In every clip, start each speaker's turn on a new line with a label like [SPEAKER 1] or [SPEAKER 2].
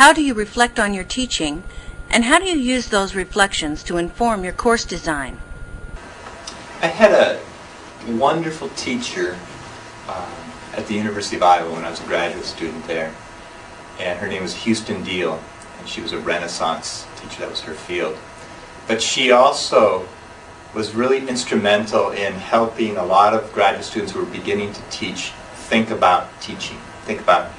[SPEAKER 1] How do you reflect on your teaching, and how do you use those reflections to inform your course design?
[SPEAKER 2] I had a wonderful teacher um, at the University of Iowa when I was a graduate student there. And her name was Huston Diehl, and she was a Renaissance teacher. That was her field. But she also was really instrumental in helping a lot of graduate students who were beginning to teach think about teaching, think about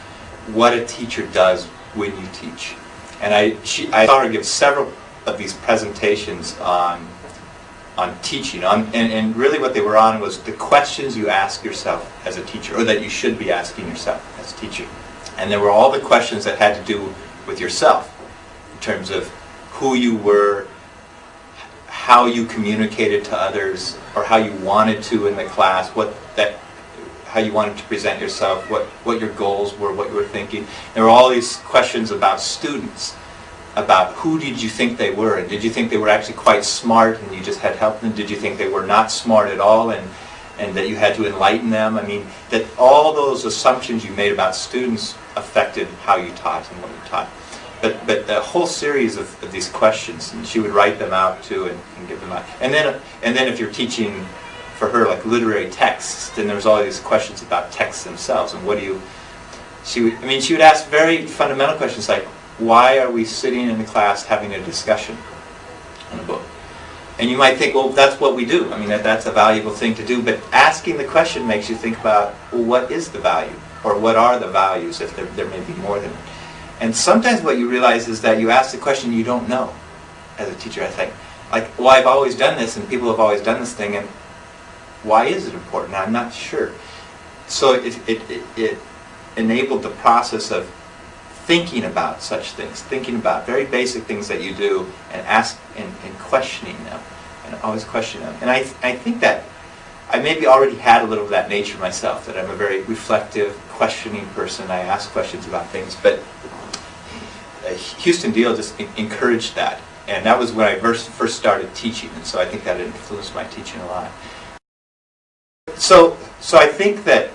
[SPEAKER 2] what a teacher does when you teach. And I, she, I saw her give several of these presentations on on teaching. On, and, and really what they were on was the questions you ask yourself as a teacher, or that you should be asking yourself as a teacher. And there were all the questions that had to do with yourself, in terms of who you were, how you communicated to others, or how you wanted to in the class, what that how you wanted to present yourself, what, what your goals were, what you were thinking. There were all these questions about students about who did you think they were and did you think they were actually quite smart and you just had help them? Did you think they were not smart at all and and that you had to enlighten them? I mean that all those assumptions you made about students affected how you taught and what you taught. But but a whole series of, of these questions and she would write them out too and, and give them out. And then and then if you're teaching for her like literary texts then there's all these questions about texts themselves and what do you she would i mean she would ask very fundamental questions like why are we sitting in the class having a discussion on a book? And you might think, well, that's what we do. I mean, that, that's a valuable thing to do. But asking the question makes you think about, well, what is the value? Or what are the values, if there, there may be more than And sometimes what you realize is that you ask the question you don't know as a teacher, I think. Like, well, I've always done this, and people have always done this thing, and why is it important? I'm not sure. So it, it, it, it enabled the process of thinking about such things, thinking about very basic things that you do and ask and, and questioning them and always questioning them. And I, I think that I maybe already had a little of that nature myself, that I'm a very reflective, questioning person. I ask questions about things. But Huston Diehl just encouraged that. And that was when I first, first started teaching. And so I think that influenced my teaching a lot. So, so I think that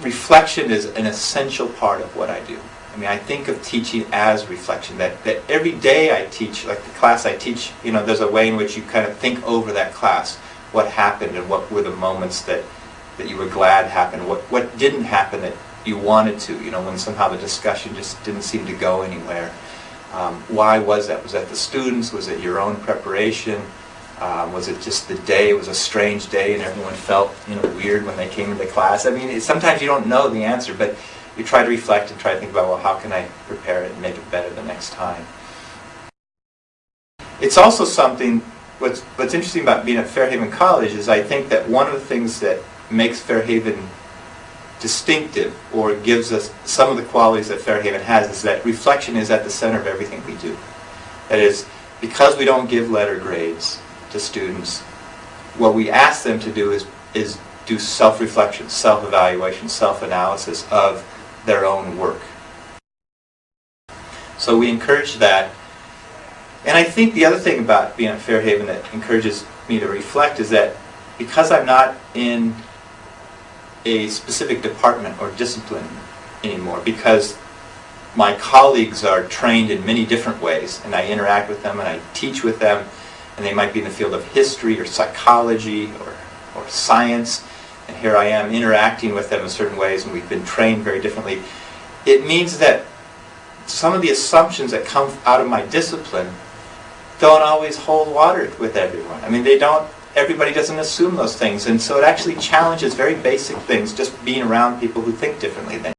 [SPEAKER 2] reflection is an essential part of what I do. I mean, I think of teaching as reflection. That, that every day I teach, like the class I teach, you know, there's a way in which you kind of think over that class, what happened and what were the moments that, that you were glad happened, what, what didn't happen that you wanted to, you know, when somehow the discussion just didn't seem to go anywhere. Um, why was that? Was that the students? Was it your own preparation? Um, was it just the day? It was a strange day, and everyone felt you know weird when they came into class. I mean, it, sometimes you don't know the answer, but you try to reflect and try to think about well, how can I prepare it and make it better the next time. It's also something. What's What's interesting about being at Fairhaven College is I think that one of the things that makes Fairhaven distinctive or gives us some of the qualities that Fairhaven has is that reflection is at the center of everything we do. That is, because we don't give letter grades, to students, what we ask them to do is, is do self-reflection, self-evaluation, self-analysis of their own work. So we encourage that. And I think the other thing about being at Fairhaven that encourages me to reflect is that because I'm not in a specific department or discipline anymore, because my colleagues are trained in many different ways, and I interact with them and I teach with them, and they might be in the field of history or psychology or, or science, and here I am interacting with them in certain ways, and we've been trained very differently. It means that some of the assumptions that come out of my discipline don't always hold water with everyone. I mean, they don't, everybody doesn't assume those things, and so it actually challenges very basic things, just being around people who think differently than